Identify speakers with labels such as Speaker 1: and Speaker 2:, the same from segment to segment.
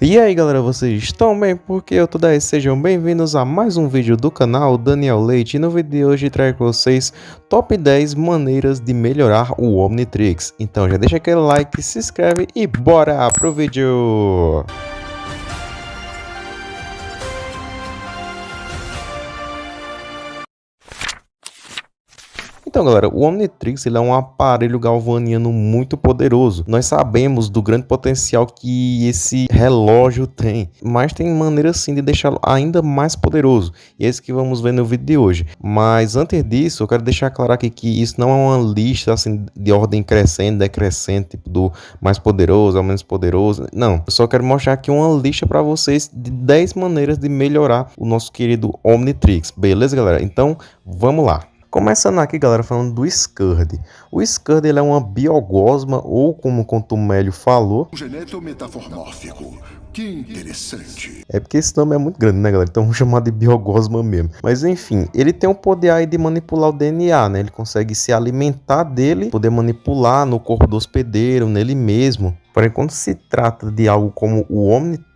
Speaker 1: E aí galera, vocês estão bem? Porque eu tô daí, sejam bem-vindos a mais um vídeo do canal Daniel Leite e no vídeo de hoje trago para vocês top 10 maneiras de melhorar o Omnitrix. Então já deixa aquele like, se inscreve e bora pro vídeo! Então, galera, o Omnitrix ele é um aparelho galvaniano muito poderoso. Nós sabemos do grande potencial que esse relógio tem, mas tem maneira sim de deixá-lo ainda mais poderoso. E é isso que vamos ver no vídeo de hoje. Mas antes disso, eu quero deixar claro aqui que isso não é uma lista assim de ordem crescente, decrescente, tipo, do mais poderoso ao menos poderoso. Não, eu só quero mostrar aqui uma lista para vocês de 10 maneiras de melhorar o nosso querido Omnitrix. Beleza, galera? Então, vamos lá. Começando aqui, galera, falando do Scurd. O Scurd ele é uma biogosma, ou como o Contumélio falou...
Speaker 2: Um geneto metaformórfico. Que interessante.
Speaker 1: É porque esse nome é muito grande, né, galera? Então vamos chamar de biogosma mesmo. Mas enfim, ele tem o poder aí de manipular o DNA, né? Ele consegue se alimentar dele, poder manipular no corpo do hospedeiro, nele mesmo. Porém, quando se trata de algo como o Omnitrix,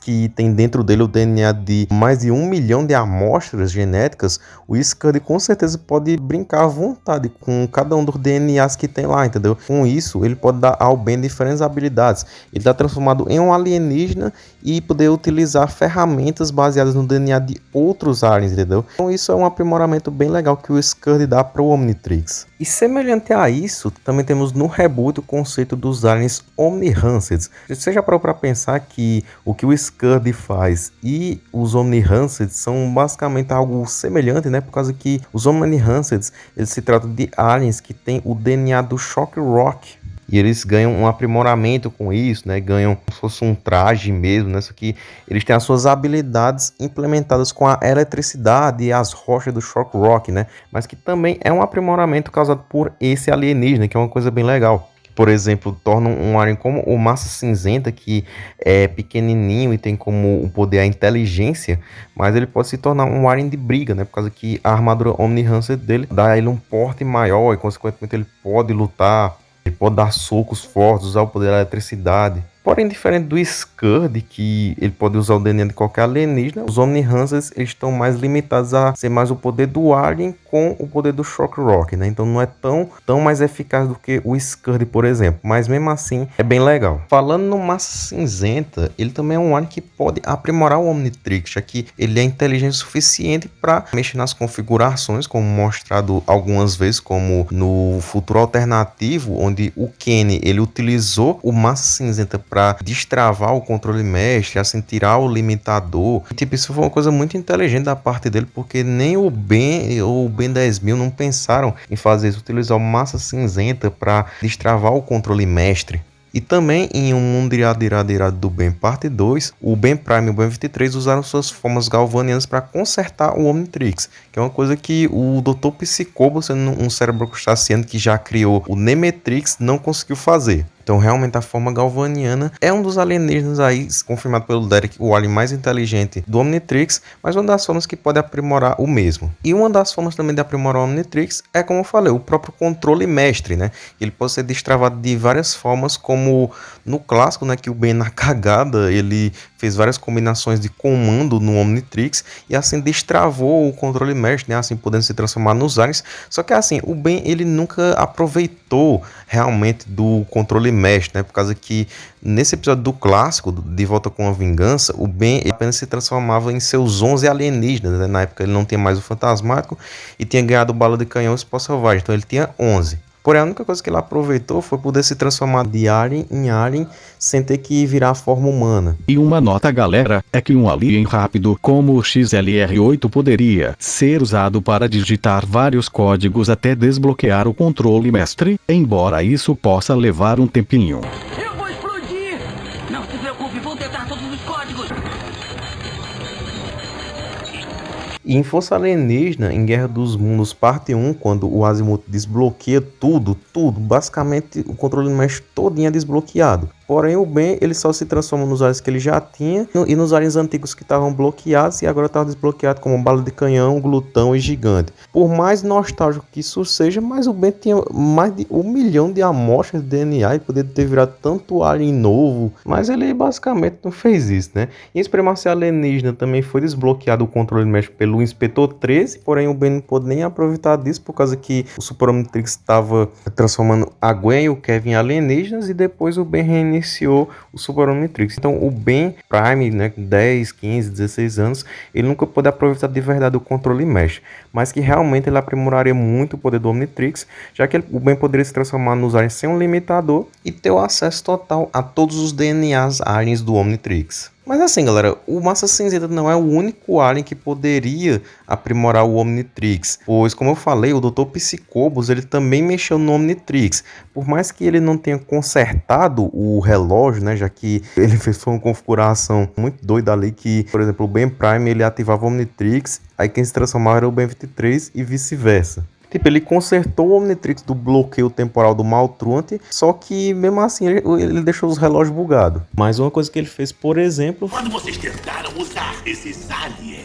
Speaker 1: que tem dentro dele o DNA de mais de um milhão de amostras genéticas, o Scud com certeza pode brincar à vontade com cada um dos DNAs que tem lá, entendeu? Com isso, ele pode dar ao Ben diferentes habilidades. Ele está transformado em um alienígena e poder utilizar ferramentas baseadas no DNA de outros aliens, entendeu? Então isso é um aprimoramento bem legal que o Scud dá para o Omnitrix. E semelhante a isso, também temos no reboot o conceito dos aliens Omni-Hanceds. Você já parou para pensar que o que o Scud faz e os Omni-Hanceds são basicamente algo semelhante, né? Por causa que os Omni-Hanceds, eles se tratam de aliens que têm o DNA do Shock Rock, e eles ganham um aprimoramento com isso, né? Ganham como se fosse um traje mesmo, né? Só que eles têm as suas habilidades implementadas com a eletricidade e as rochas do Shock Rock, né? Mas que também é um aprimoramento causado por esse alienígena, que é uma coisa bem legal por exemplo, torna um alien como o Massa Cinzenta, que é pequenininho e tem como poder a inteligência, mas ele pode se tornar um alien de briga, né? Por causa que a armadura Omni-Hancer dele dá a ele um porte maior e, consequentemente, ele pode lutar ele pode dar socos fortes, usar o poder da eletricidade. Porém, diferente do Scud, que ele pode usar o DNA de qualquer alienígena, os Omni-Hansers estão mais limitados a ser mais o poder do Alien com o poder do Shock Rock, né? Então não é tão, tão mais eficaz do que o Scud, por exemplo. Mas mesmo assim, é bem legal. Falando no Massa Cinzenta, ele também é um Alien que pode aprimorar o Omnitrix, já que ele é inteligente o suficiente para mexer nas configurações, como mostrado algumas vezes, como no futuro alternativo, onde o Kenny ele utilizou o Massa Cinzenta para destravar o controle mestre, assim, tirar o limitador. E, tipo, isso foi uma coisa muito inteligente da parte dele, porque nem o Ben ou o Ben 10.000 não pensaram em fazer isso, utilizar massa cinzenta para destravar o controle mestre. E também em um mundo irado, irado, irado do Ben parte 2, o Ben Prime e o Ben 23 usaram suas formas galvanianas para consertar o Omnitrix, que é uma coisa que o Dr. Psicobo, sendo um cérebro crustaceano que já criou o Nemetrix, não conseguiu fazer. Então, realmente, a forma galvaniana é um dos alienígenas aí, confirmado pelo Derek, o alien mais inteligente do Omnitrix, mas uma das formas que pode aprimorar o mesmo. E uma das formas também de aprimorar o Omnitrix é, como eu falei, o próprio controle mestre, né? Ele pode ser destravado de várias formas, como no clássico, né? Que o Ben na cagada, ele fez várias combinações de comando no Omnitrix e assim destravou o controle mestre, né? Assim, podendo se transformar nos aliens. Só que assim, o Ben, ele nunca aproveitou realmente do controle mestre, né? Por causa que nesse episódio do clássico, De Volta com a Vingança, o Ben apenas se transformava em seus 11 alienígenas, né? Na época ele não tinha mais o fantasmático e tinha ganhado bala de canhão e pó selvagem, então ele tinha 11. Porém, a única coisa que ele aproveitou foi poder se transformar de alien em alien sem ter que virar a forma humana.
Speaker 3: E uma nota galera, é que um alien rápido como o XLR-8 poderia ser usado para digitar vários códigos até desbloquear o controle mestre, embora isso possa levar um tempinho.
Speaker 1: E em Força Alienígena, em Guerra dos Mundos, parte 1, quando o Azimuth desbloqueia tudo, tudo, basicamente o controle mestre todinho é desbloqueado. Porém, o Ben ele só se transforma nos aliens que ele já tinha e nos aliens antigos que estavam bloqueados e agora estavam desbloqueados como bala de canhão, glutão e gigante. Por mais nostálgico que isso seja, mas o Ben tinha mais de um milhão de amostras de DNA e poderia ter virado tanto alien novo, mas ele basicamente não fez isso, né? Em Supremacia Alienígena também foi desbloqueado o controle México pelo Inspetor 13, porém o Ben não pôde nem aproveitar disso por causa que o Super Omnitrix estava transformando a Gwen e o Kevin em alienígenas e depois o Ben reiniciou o Super Omnitrix. Então o Ben Prime, né, 10, 15, 16 anos, ele nunca pôde aproveitar de verdade o controle Mesh, mas que realmente ele aprimoraria muito o poder do Omnitrix, já que ele, o Ben poderia se transformar nos aliens sem um limitador e ter o acesso total a todos os DNAs aliens do Omnitrix. Mas assim, galera, o Massa Cinzenta não é o único alien que poderia aprimorar o Omnitrix, pois, como eu falei, o Dr. Psicobos ele também mexeu no Omnitrix. Por mais que ele não tenha consertado o relógio, né, já que ele fez uma configuração muito doida ali que, por exemplo, o Ben Prime ele ativava o Omnitrix, aí quem se transformava era o Ben 23 e vice-versa. Tipo, ele consertou o Omnitrix do bloqueio temporal do Maltruante, só que mesmo assim ele, ele deixou os relógios bugados. Mais uma coisa que ele fez, por exemplo...
Speaker 4: Quando vocês tentaram usar esses aliens,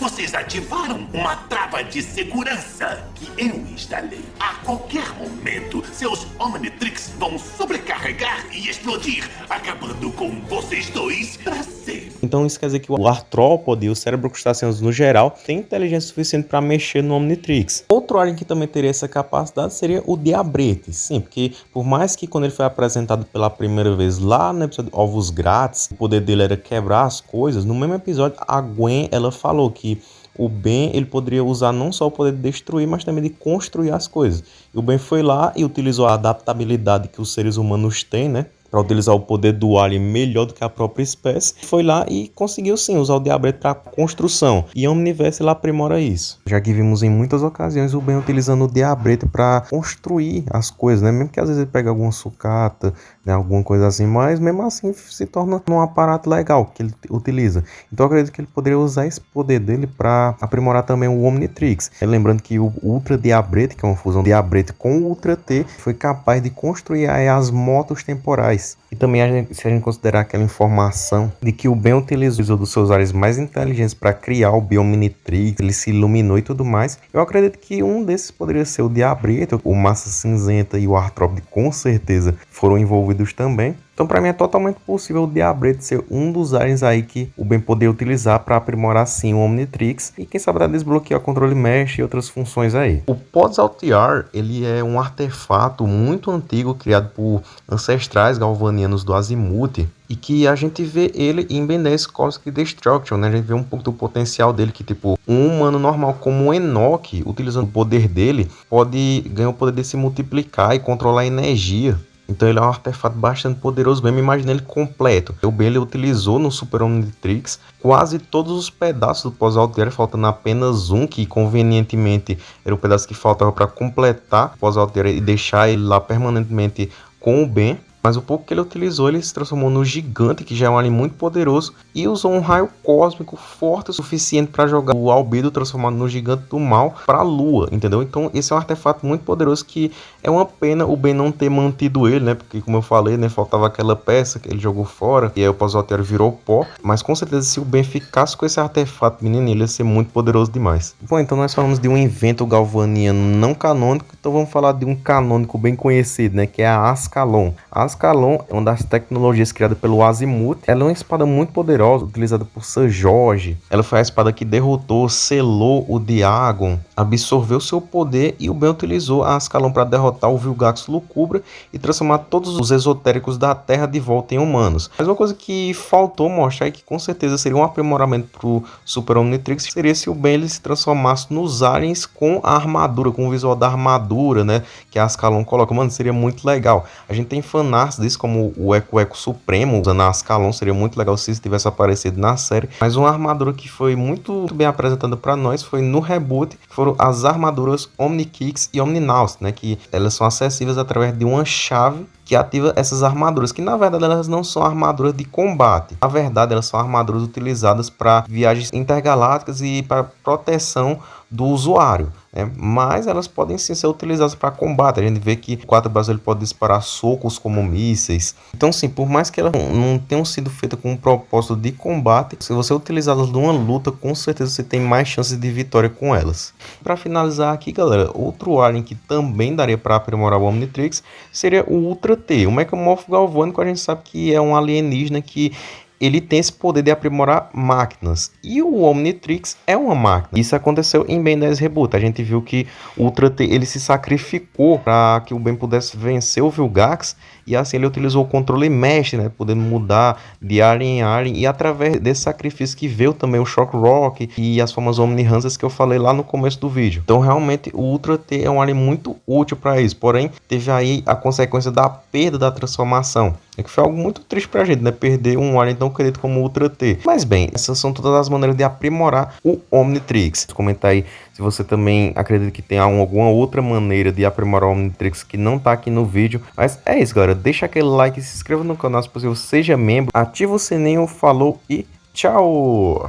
Speaker 4: vocês ativaram uma trava de segurança que eu instalei. A qualquer momento, seus Omnitrix vão sobrecarregar e explodir, acabando com vocês dois para sempre.
Speaker 1: Então isso quer dizer que o artrópode o cérebro crustáceos no geral tem inteligência suficiente para mexer no Omnitrix. Outro alien que também teria essa capacidade seria o Diabrete. Sim, porque por mais que quando ele foi apresentado pela primeira vez lá no episódio Ovos Grátis, o poder dele era quebrar as coisas, no mesmo episódio a Gwen ela falou que o Ben ele poderia usar não só o poder de destruir, mas também de construir as coisas. E o Ben foi lá e utilizou a adaptabilidade que os seres humanos têm, né? Para utilizar o poder do alien melhor do que a própria espécie, foi lá e conseguiu sim usar o Diabrete para construção. E a Omniverse ela aprimora isso. Já que vimos em muitas ocasiões o Ben utilizando o Diabrete para construir as coisas, né? Mesmo que às vezes ele pega alguma sucata, né? alguma coisa assim, mas mesmo assim se torna um aparato legal que ele utiliza. Então eu acredito que ele poderia usar esse poder dele para aprimorar também o Omnitrix. É, lembrando que o Ultra Diabrete, que é uma fusão Diabrete com o Ultra T, foi capaz de construir as motos temporais place e também, a gente, se a gente considerar aquela informação de que o Ben utilizou dos seus áreas mais inteligentes para criar o Biominitrix, ele se iluminou e tudo mais, eu acredito que um desses poderia ser o Diabrito, o Massa Cinzenta e o Artrópode com certeza foram envolvidos também. Então, para mim, é totalmente possível o Diabrete ser um dos aliens aí que o Ben poderia utilizar para aprimorar sim o Omnitrix e quem sabe desbloquear o controle mesh e outras funções aí. O Pods Altair, ele é um artefato muito antigo criado por ancestrais galvanianos do Azimuth e que a gente vê ele em Ben 10 Cosmic Destruction, né? A gente vê um pouco do potencial dele, que tipo, um humano normal como o Enoch, utilizando o poder dele, pode ganhar o poder de se multiplicar e controlar a energia. Então ele é um artefato bastante poderoso mesmo, imagina ele completo. O Ben ele utilizou no Super Omnitrix quase todos os pedaços do pós-alter, faltando apenas um, que convenientemente era o pedaço que faltava para completar o pós-alter e deixar ele lá permanentemente com o Ben. Mas o pouco que ele utilizou, ele se transformou no gigante, que já é um alien muito poderoso, e usou um raio cósmico forte o suficiente para jogar o albedo transformado no gigante do mal para a lua, entendeu? Então esse é um artefato muito poderoso que é uma pena o Ben não ter mantido ele, né? Porque como eu falei, né, faltava aquela peça que ele jogou fora, e aí o Pazotério virou pó, mas com certeza se o Ben ficasse com esse artefato, menino, ele ia ser muito poderoso demais. Bom, então nós falamos de um evento galvaniano não canônico, então vamos falar de um canônico bem conhecido, né, que é a Ascalon. A Ascalon é uma das tecnologias criadas pelo Azimuth. Ela é uma espada muito poderosa, utilizada por Sir Jorge. Ela foi a espada que derrotou, selou o Diagon, absorveu seu poder e o Ben utilizou a Ascalon para derrotar o Vilgax Lucubra e transformar todos os esotéricos da Terra de volta em humanos. Mas uma coisa que faltou mostrar e que com certeza seria um aprimoramento para o Super Omnitrix seria se o Ben ele se transformasse nos aliens com a armadura, com o visual da armadura, né? Que a Ascalon coloca. Mano, seria muito legal. A gente tem fanart disso, como o Eco Eco Supremo, usando a Ascalon, seria muito legal se isso tivesse aparecido na série. Mas uma armadura que foi muito bem apresentada para nós foi no reboot, foram as armaduras Omnikicks e Omninaus, né? Que elas são acessíveis através de uma chave que ativa essas armaduras, que na verdade elas não são armaduras de combate. Na verdade, elas são armaduras utilizadas para viagens intergalácticas e para proteção do usuário. Né? mas elas podem sim ser utilizadas para combate. A gente vê que o 4 braços ele pode disparar socos como mísseis. Então, sim, por mais que elas não tenham sido feitas com um propósito de combate, se você utilizá-las numa luta, com certeza você tem mais chances de vitória com elas. Para finalizar aqui, galera, outro alien que também daria para aprimorar o Omnitrix seria o Ultra T. O Mecamorfo Galvânico a gente sabe que é um alienígena que ele tem esse poder de aprimorar máquinas. E o Omnitrix é uma máquina. Isso aconteceu em Ben 10 Reboot. A gente viu que Ultra T ele se sacrificou para que o Ben pudesse vencer o Vilgax. E assim ele utilizou o controle mestre, né? Podendo mudar de alien em alien. E através desse sacrifício que veio também o Shock Rock e as formas Omni Hansas que eu falei lá no começo do vídeo. Então realmente o Ultra T é um alien muito útil para isso. Porém, teve aí a consequência da perda da transformação. É que foi algo muito triste pra gente, né? Perder um alien tão querido como o Ultra T. Mas bem, essas são todas as maneiras de aprimorar o Omnitrix. Comenta aí se você também acredita que tem alguma outra maneira de aprimorar o Omnitrix que não tá aqui no vídeo. Mas é isso, galera. Deixa aquele like, se inscreva no canal se possível, seja membro, ativa o sininho, falou e tchau!